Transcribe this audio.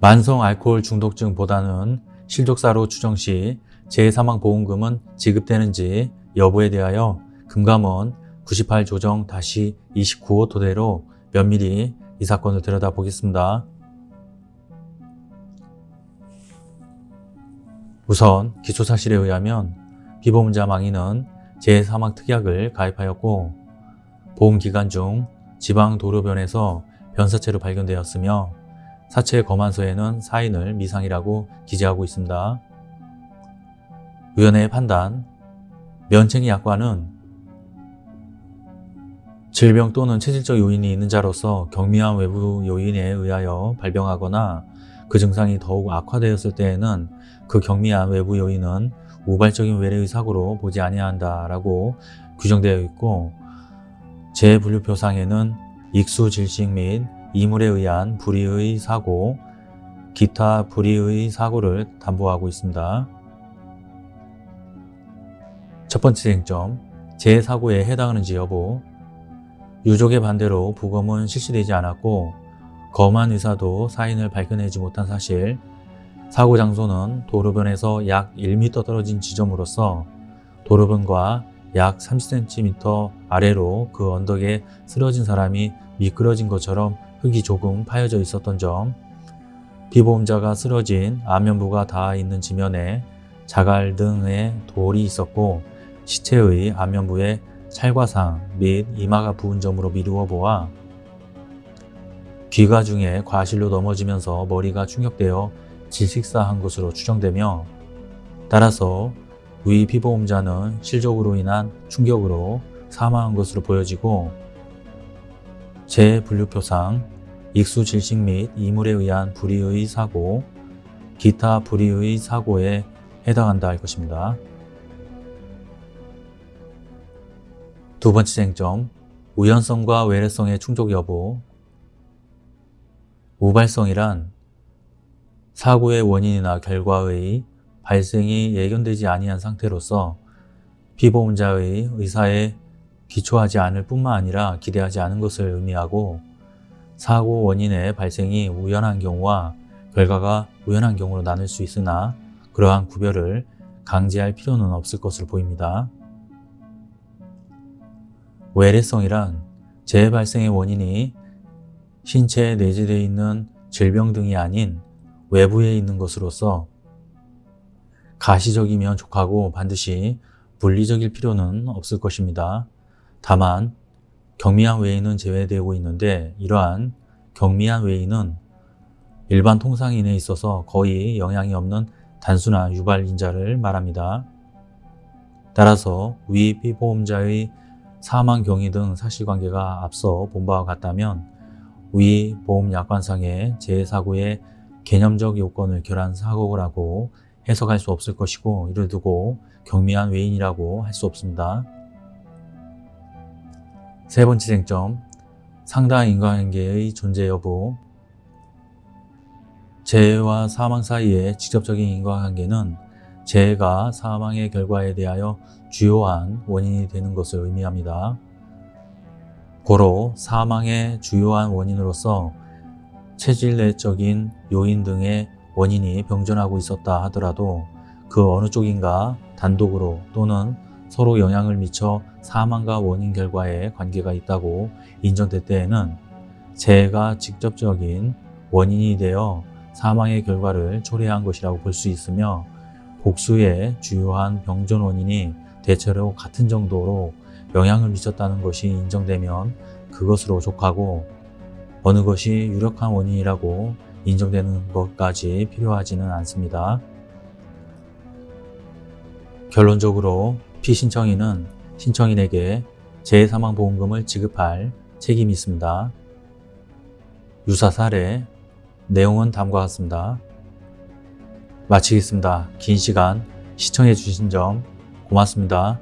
만성 알코올 중독증보다는 실족사로 추정 시 재사망보험금은 지급되는지 여부에 대하여 금감원 98 조정 다시 29호 토대로 면밀히 이 사건을 들여다보겠습니다. 우선 기초사실에 의하면 피보험자 망인은 재사망특약을 가입하였고 보험기간 중 지방도로변에서 변사체로 발견되었으며 사체 검안서에는 사인을 미상이라고 기재하고 있습니다. 위원회의 판단 면책이 약관은 질병 또는 체질적 요인이 있는 자로서 경미한 외부 요인에 의하여 발병하거나 그 증상이 더욱 악화되었을 때에는 그 경미한 외부 요인은 우발적인 외래의 사고로 보지 아니한다라고 규정되어 있고 재분류표상에는 익수 질식 및 이물에 의한 불의의 사고, 기타 불의의 사고를 담보하고 있습니다. 첫 번째 쟁점, 재사고에 해당하는지 여부 유족의 반대로 부검은 실시되지 않았고 검안 의사도 사인을 발견하지 못한 사실 사고 장소는 도로변에서 약 1m 떨어진 지점으로서 도로변과 약 30cm 아래로 그 언덕에 쓰러진 사람이 미끄러진 것처럼 흙이 조금 파여져 있었던 점. 피보험자가 쓰러진 안면부가 닿아 있는 지면에 자갈 등의 돌이 있었고 시체의 안면부에 찰과상 및 이마가 부은 점으로 미루어 보아 귀가 중에 과실로 넘어지면서 머리가 충격되어 질식사한 것으로 추정되며 따라서 위 피보험자는 실족으로 인한 충격으로 사망한 것으로 보여지고 재분류표상 익수 질식 및 이물에 의한 불의의 사고, 기타 불의의 사고에 해당한다 할 것입니다. 두 번째 쟁점, 우연성과 외래성의 충족 여부 우발성이란 사고의 원인이나 결과의 발생이 예견되지 아니한 상태로서 피보험자의 의사에 기초하지 않을 뿐만 아니라 기대하지 않은 것을 의미하고 사고 원인의 발생이 우연한 경우와 결과가 우연한 경우로 나눌 수 있으나 그러한 구별을 강제할 필요는 없을 것으로 보입니다. 외래성이란 재발생의 원인이 신체에 내재되어 있는 질병 등이 아닌 외부에 있는 것으로서 가시적이면 족하고 반드시 물리적일 필요는 없을 것입니다. 다만 경미한 외인은 제외되고 있는데 이러한 경미한 외인은 일반 통상인에 있어서 거의 영향이 없는 단순한 유발인자를 말합니다. 따라서 위 피보험자의 사망 경위 등 사실관계가 앞서 본 바와 같다면 위 보험약관상의 재사고의 개념적 요건을 결한 사고라고 해석할 수 없을 것이고 이를 두고 경미한 외인이라고 할 수 없습니다. 세 번째 쟁점, 상당한 인과관계의 존재 여부 재해와 사망 사이의 직접적인 인과관계는 재해가 사망의 결과에 대하여 주요한 원인이 되는 것을 의미합니다. 고로 사망의 주요한 원인으로서 체질 내적인 요인 등의 원인이 병존하고 있었다 하더라도 그 어느 쪽인가 단독으로 또는 서로 영향을 미쳐 사망과 원인 결과에 관계가 있다고 인정될 때에는 재해가 직접적인 원인이 되어 사망의 결과를 초래한 것이라고 볼 수 있으며 복수의 주요한 병존 원인이 대체로 같은 정도로 영향을 미쳤다는 것이 인정되면 그것으로 족하고 어느 것이 유력한 원인이라고 인정되는 것까지 필요하지는 않습니다. 결론적으로 피신청인은 신청인에게 재사망보험금을 지급할 책임이 있습니다. 유사 사례, 내용은 다음과 같습니다. 마치겠습니다. 긴 시간 시청해 주신 점 고맙습니다.